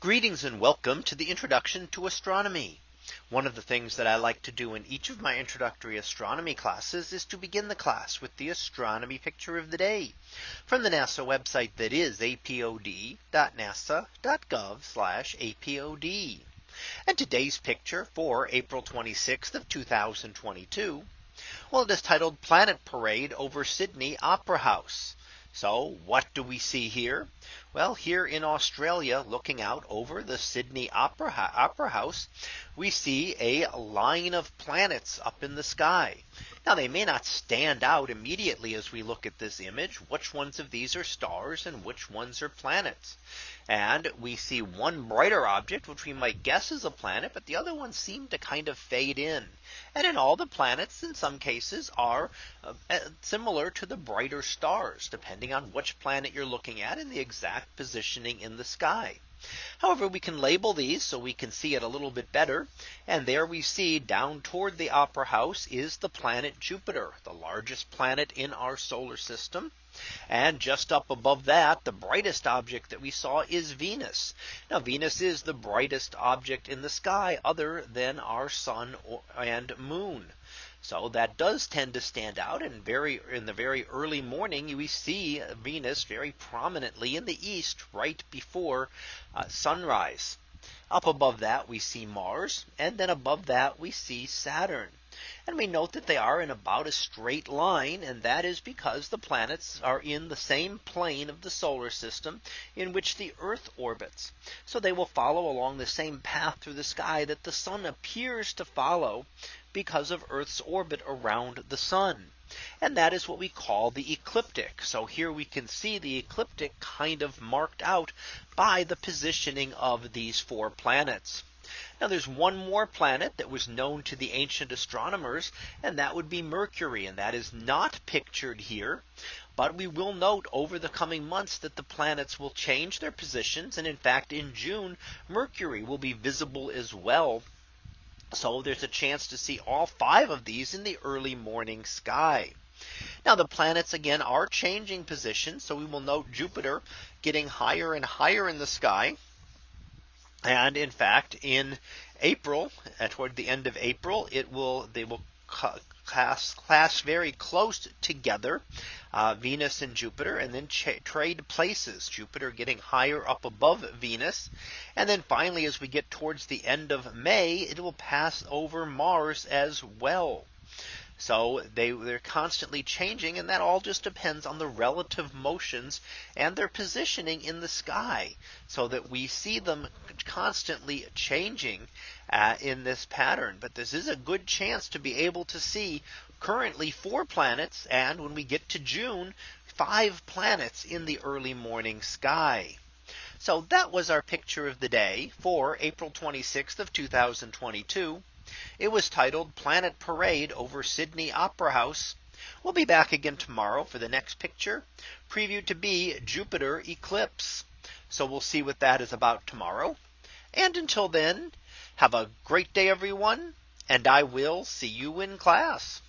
Greetings and welcome to the introduction to astronomy. One of the things that I like to do in each of my introductory astronomy classes is to begin the class with the astronomy picture of the day from the NASA website that is apod.nasa.gov apod. And today's picture for April 26th of 2022. Well, it is titled Planet Parade over Sydney Opera House. So what do we see here? Well, here in Australia, looking out over the Sydney Opera, Opera House, we see a line of planets up in the sky. Now they may not stand out immediately as we look at this image, which ones of these are stars and which ones are planets. And we see one brighter object, which we might guess is a planet, but the other ones seem to kind of fade in. And in all the planets, in some cases, are uh, uh similar to the brighter stars, depending on which planet you're looking at and the exact positioning in the sky. However, we can label these so we can see it a little bit better. And there we see down toward the opera house is the planet Jupiter, the largest planet in our solar system. And just up above that, the brightest object that we saw is Venus. Now Venus is the brightest object in the sky other than our sun and moon. So that does tend to stand out and very in the very early morning we see Venus very prominently in the east right before uh, sunrise. Up above that we see Mars and then above that we see Saturn. And we note that they are in about a straight line. And that is because the planets are in the same plane of the solar system in which the Earth orbits. So they will follow along the same path through the sky that the sun appears to follow because of Earth's orbit around the sun. And that is what we call the ecliptic. So here we can see the ecliptic kind of marked out by the positioning of these four planets. Now there's one more planet that was known to the ancient astronomers and that would be Mercury and that is not pictured here. But we will note over the coming months that the planets will change their positions and in fact in June Mercury will be visible as well so there's a chance to see all five of these in the early morning sky. Now the planets again are changing position. So we will note Jupiter getting higher and higher in the sky. And in fact, in April, uh, toward the end of April, it will they will class class very close together uh, Venus and Jupiter and then trade places Jupiter getting higher up above Venus and then finally as we get towards the end of May it will pass over Mars as well. So they they're constantly changing and that all just depends on the relative motions and their positioning in the sky so that we see them constantly changing uh, in this pattern. But this is a good chance to be able to see currently four planets and when we get to June five planets in the early morning sky. So that was our picture of the day for April 26th of 2022. It was titled Planet Parade over Sydney Opera House. We'll be back again tomorrow for the next picture previewed to be Jupiter eclipse. So we'll see what that is about tomorrow. And until then, have a great day, everyone. And I will see you in class.